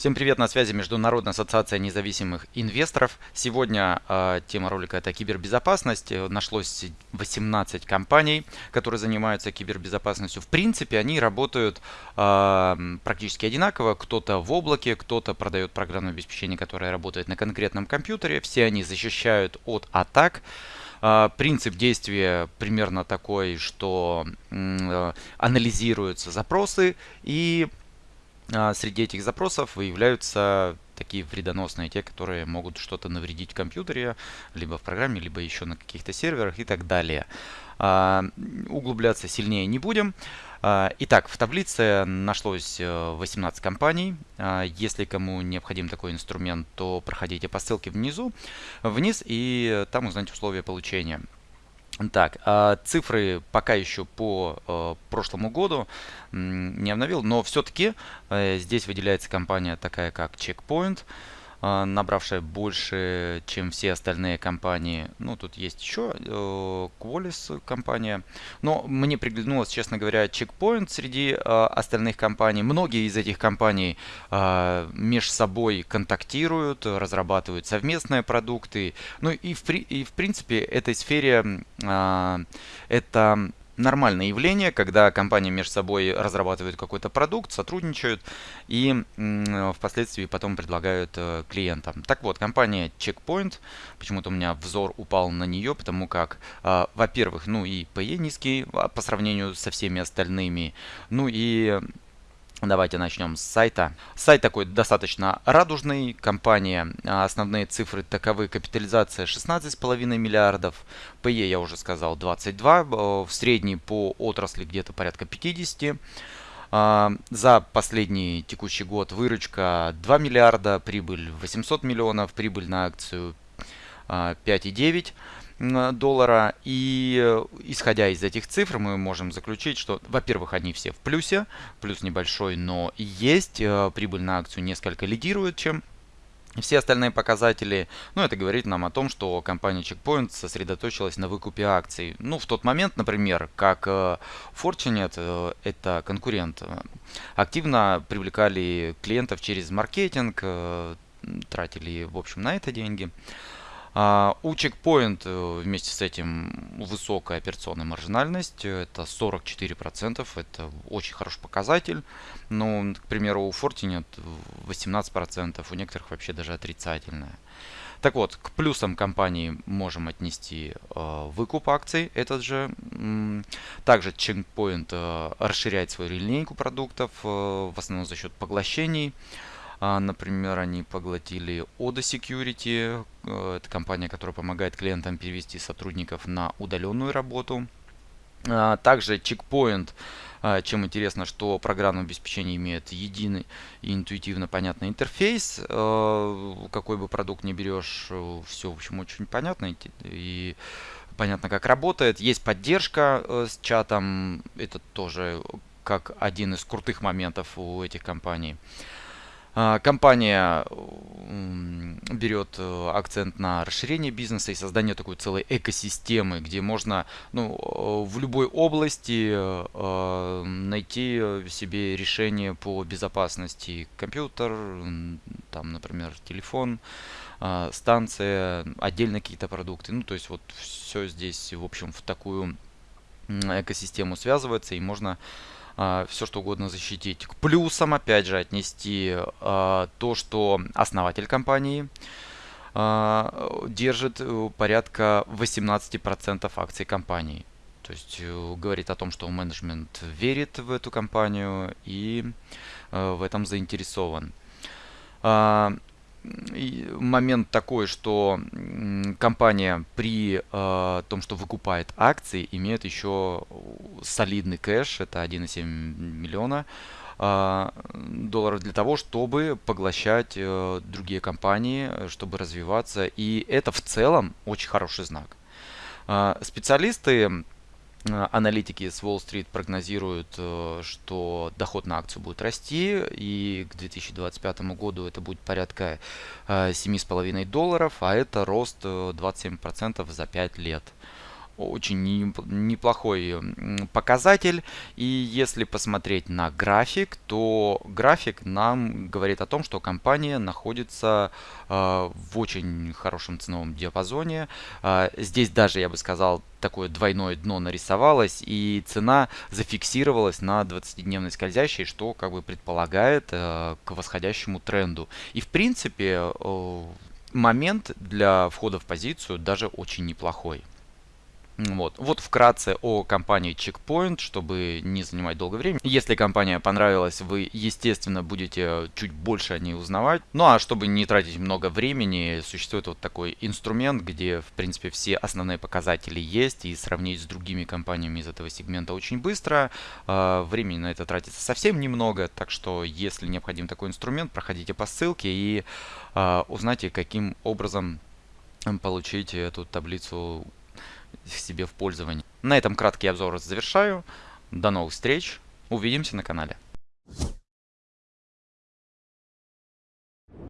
Всем привет, на связи Международная ассоциация независимых инвесторов. Сегодня э, тема ролика это кибербезопасность. Нашлось 18 компаний, которые занимаются кибербезопасностью. В принципе, они работают э, практически одинаково. Кто-то в облаке, кто-то продает программное обеспечение, которое работает на конкретном компьютере. Все они защищают от атак. Принцип действия примерно такой, что э, анализируются запросы и а, среди этих запросов выявляются такие вредоносные, те, которые могут что-то навредить в компьютере, либо в программе, либо еще на каких-то серверах и так далее. А, углубляться сильнее не будем. А, итак, в таблице нашлось 18 э, компаний. Если кому необходим такой инструмент, то проходите по ссылке внизу, вниз и там узнаете условия получения. Так, а цифры пока еще по э, прошлому году не обновил, но все-таки э, здесь выделяется компания такая как Checkpoint. А, набравшая больше, чем все остальные компании. Ну, тут есть еще э, Qualys компания. Но мне приглянулось, честно говоря, Checkpoint среди э, остальных компаний. Многие из этих компаний э, между собой контактируют, разрабатывают совместные продукты. Ну и в, и в принципе этой сфере это нормальное явление, когда компании между собой разрабатывают какой-то продукт, сотрудничают и впоследствии потом предлагают э, клиентам. Так вот, компания Checkpoint, почему-то у меня взор упал на нее, потому как, э, во-первых, ну и PE низкий а, по сравнению со всеми остальными, ну и Давайте начнем с сайта. Сайт такой достаточно радужный. Компания, а, основные цифры таковы. Капитализация 16,5 миллиардов. PE я уже сказал 22. В средней по отрасли где-то порядка 50. А, за последний текущий год выручка 2 миллиарда, прибыль 800 миллионов, прибыль на акцию 5,9 доллара. И э, исходя из этих цифр мы можем заключить, что, во-первых, они все в плюсе, плюс небольшой, но есть. Э, прибыль на акцию несколько лидирует, чем все остальные показатели, ну, это говорит нам о том, что компания Checkpoint сосредоточилась на выкупе акций. Ну, в тот момент, например, как э, Fortinet, это конкурент, активно привлекали клиентов через маркетинг, тратили, в общем, на это деньги. А, у Checkpoint э, вместе с этим высокая операционная маржинальность, это 44%, это очень хороший показатель. Но, к примеру, у Fortinet 18%, у некоторых вообще даже отрицательная. Так вот, к плюсам компании можем отнести э, выкуп акций, этот же. Также Checkpoint э, расширяет свою линейку продуктов, э, в основном за счет поглощений. А, например, они поглотили Oda Security, э, это компания, которая помогает клиентам перевести сотрудников на удаленную работу. А, также Checkpoint, а, чем интересно, что программное обеспечение имеет единый и интуитивно понятный интерфейс. Какой бы продукт ни берешь, все, в общем, очень понятно и понятно, как работает. Есть поддержка э, с чатом, это тоже как один из крутых моментов у этих компаний. А, компания берет э, акцент на расширение бизнеса и создание такой целой экосистемы, где можно ну, э, в любой области э, найти себе решение по безопасности. Компьютер, там, например, телефон, станция, отдельно какие-то продукты. Ну, то есть вот все здесь, в общем, в такую экосистему связывается и можно все что угодно защитить. К плюсам, опять же, отнести а, то, что основатель компании а, держит э, порядка 18% акций компании. То есть э, говорит о том, что менеджмент верит в эту компанию и э, в этом заинтересован момент такой, что компания при э, том, что выкупает акции, имеет еще солидный кэш, это 1,7 миллиона э, долларов для того, чтобы поглощать э, другие компании, чтобы развиваться. И это в целом очень хороший знак. Э, специалисты Э, аналитики с Wall Street прогнозируют, э, что доход на акцию будет расти, и к 2025 году это будет порядка 7,5 э, долларов, а это рост 27% за 5 лет. Очень неплохой показатель. И если посмотреть на график, то график нам говорит о том, что компания находится э, в очень хорошем ценовом диапазоне. Э, здесь даже, я бы сказал, такое двойное дно нарисовалось, и цена зафиксировалась на 20-дневной скользящей, что как бы предполагает э, к восходящему тренду. И в принципе момент для входа в позицию даже очень неплохой. Вот. вот вкратце о компании Checkpoint, чтобы не занимать долго времени. Если компания понравилась, вы, естественно, будете чуть больше о ней узнавать. Ну а чтобы не тратить много времени, существует вот такой инструмент, где, в принципе, все основные показатели есть, и сравнить с другими компаниями из этого сегмента очень быстро. А, времени на это тратится совсем немного, так что, если необходим такой инструмент, проходите по ссылке и а, узнайте, каким образом получить эту таблицу себе в пользование. На этом краткий обзор завершаю. До новых встреч. Увидимся на канале.